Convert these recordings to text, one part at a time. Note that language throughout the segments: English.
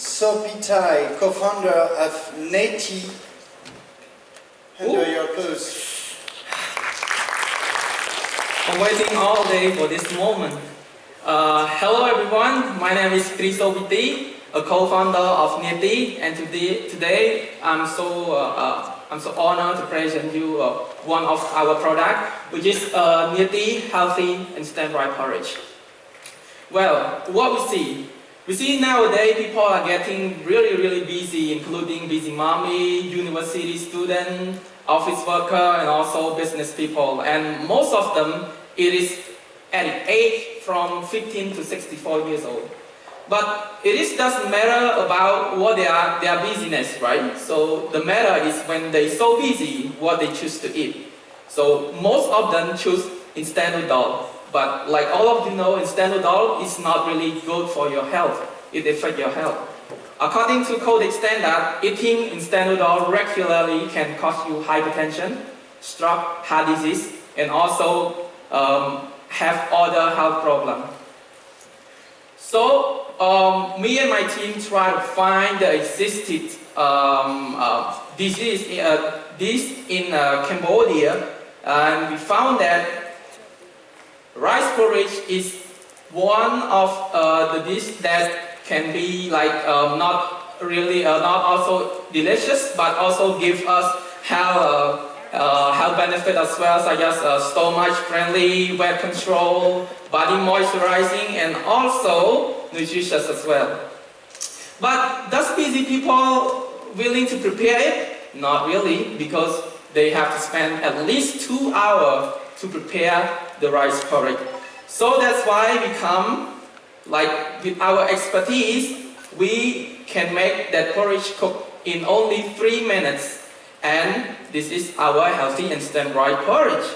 Sopitai, co-founder of Neti. Under your clothes. I'm waiting all day for this moment. Uh, hello everyone, my name is Kriso Biti, a co-founder of Neti, and today, today I'm so uh, uh, I'm so honored to present you uh, one of our product, which is uh, Neti Healthy Instant Rice Porridge. Well, what we see, we see nowadays people are getting really really busy, including busy mommy, university student, office worker, and also business people, and most of them it is at age from 15 to 64 years old. But it is doesn't matter about what they are, their busyness, right? So the matter is when they so busy, what they choose to eat. So most of them choose instant noodle. But like all of you know, instant noodle is not really good for your health. It affects your health. According to Codex Standard, eating instant noodle regularly can cause you hypertension, stroke, heart disease, and also um, have other health problems. So um, me and my team try to find the existed um, uh, disease uh, this in uh, Cambodia, and we found that rice porridge is one of uh, the dish that can be like um, not really uh, not also delicious, but also give us health uh, health benefit as well, such as uh, stomach friendly, weight control, body moisturizing, and also nutritious as well. But does busy people willing to prepare it? Not really, because they have to spend at least two hours to prepare the rice porridge. So that's why we come, like with our expertise, we can make that porridge cook in only three minutes and this is our healthy instant rice porridge.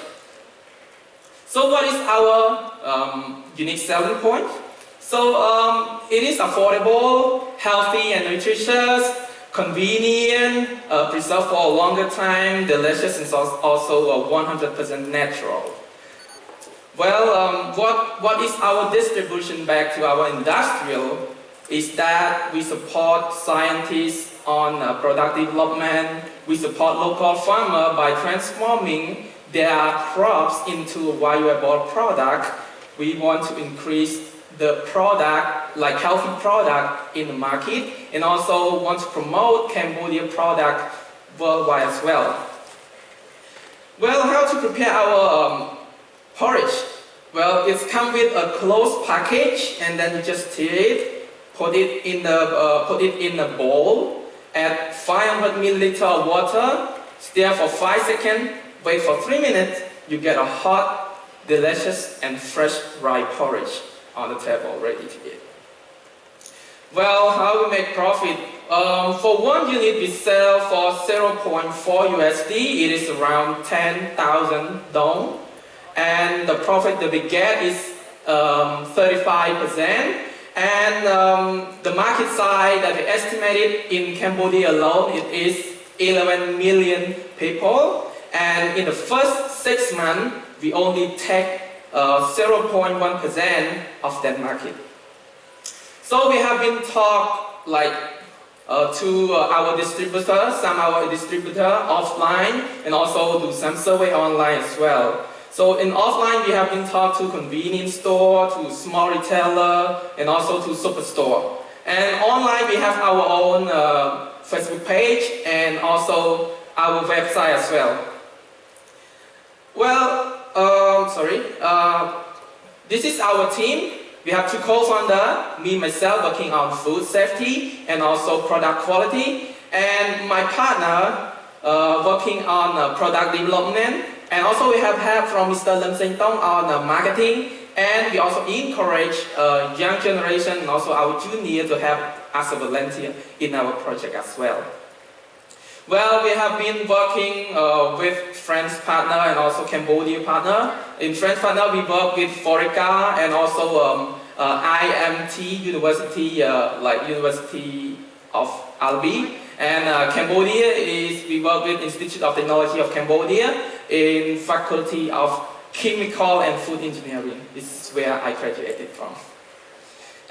So what is our um, unique selling point? So um, it is affordable, healthy and nutritious, convenient, uh, preserved for a longer time, delicious and also 100% natural. Well, um, what, what is our distribution back to our industrial is that we support scientists on uh, product development. We support local farmers by transforming their crops into a valuable product. We want to increase the product, like healthy product in the market, and also want to promote Cambodia product worldwide as well. Well, how to prepare our um, porridge? Well, it's come with a closed package, and then you just tear it, put it in the uh, put it in a bowl, add 500 milliliter of water, stir for 5 seconds, wait for 3 minutes, you get a hot, delicious and fresh rice porridge on the table ready to eat. Well, how we make profit? Um, for one unit we sell for 0.4 USD, it is around 10,000 dong. And the profit that we get is um, 35%. And um, the market size that we estimated in Cambodia alone, it is 11 million people. And in the first six months, we only take 0.1% uh, of that market. So we have been talk like uh, to uh, our distributor, some our distributor offline, and also do some survey online as well. So in offline, we have been talked to convenience store, to small retailer, and also to superstore. And online, we have our own uh, Facebook page and also our website as well. Well, um, sorry, uh, this is our team. We have two co-founders, me myself working on food safety and also product quality, and my partner uh, working on uh, product development and also we have help from Mr. Lim Seng Tong on uh, marketing and we also encourage uh, young generation and also our junior to help as a volunteer in our project as well. Well, we have been working uh, with French partner and also Cambodia partner. In French partner, we work with Forica and also um, uh, IMT University, uh, like University of Albi. And uh, Cambodia is, we work with Institute of Technology of Cambodia in Faculty of Chemical and Food Engineering. This is where I graduated from.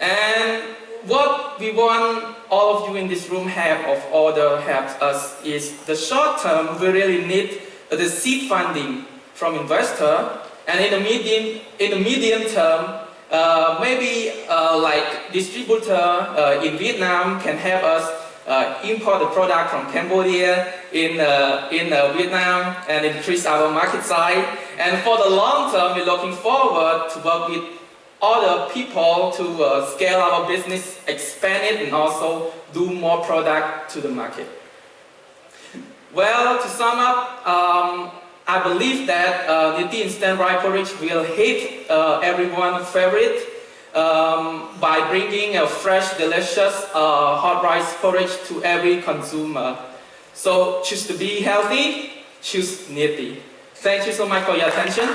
And what we want all of you in this room have of order helps us is the short term we really need the seed funding from investor and in the medium in the medium term uh, maybe uh, like distributor uh, in Vietnam can help us uh, import the product from Cambodia in, uh, in uh, Vietnam and increase our market size. And for the long term, we're looking forward to work with other people to uh, scale our business, expand it, and also do more product to the market. Well, to sum up, um, I believe that uh, the instant rice porridge will hit uh, everyone's favorite um, by bringing a fresh, delicious uh, hot rice porridge to every consumer. So choose to be healthy, choose Niti. Thank you so much for your attention.